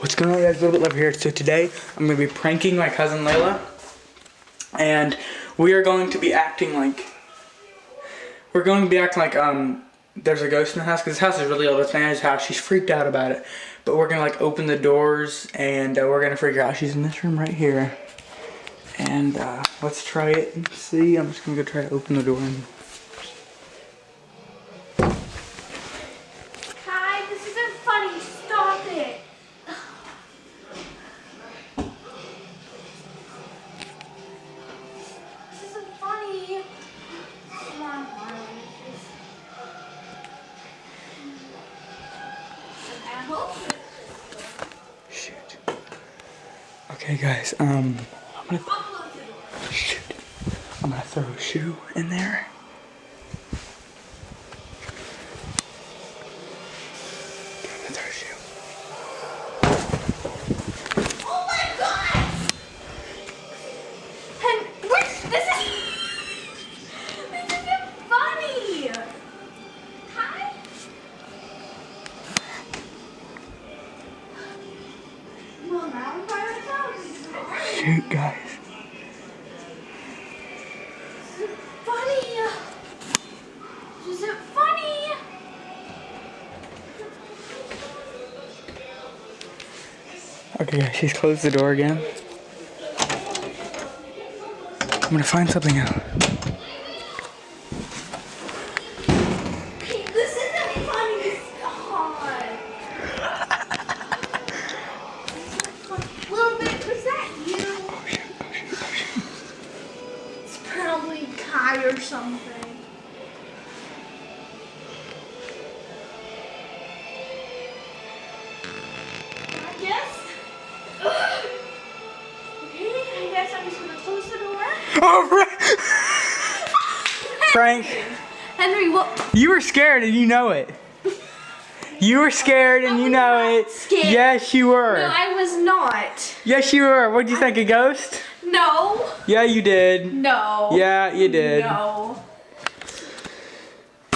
What's going on guys, a little bit over here. So today, I'm going to be pranking my cousin Layla. And we are going to be acting like, we're going to be acting like, um, there's a ghost in the house. Because this house is really old, it's Nana's house. She's freaked out about it. But we're going to like open the doors and uh, we're going to figure out she's in this room right here. And uh, let's try it and see. I'm just going to go try to open the door. And... Hi, this isn't funny. Stop it. This isn't funny. Come on, Harley. I hope Shoot. Okay guys, um, I'm gonna, shoot. I'm gonna throw a shoe in there. I'm gonna throw a shoe. Oh my god! And which this is this isn't funny. Hi. Well, now I'm by myself. Shoot guys. Funny. Isn't funny. Okay guys, she's closed the door again. I'm gonna find something out. Kai or something. I guess. okay, I guess I'm just gonna close the door. Oh, Frank, Henry, what? you were scared and you know it. You were scared and I you know it. scared. Yes, you were. No, I was not. Yes, you were. What'd you think, a ghost? No. Yeah, you did. No. Yeah, you did. No.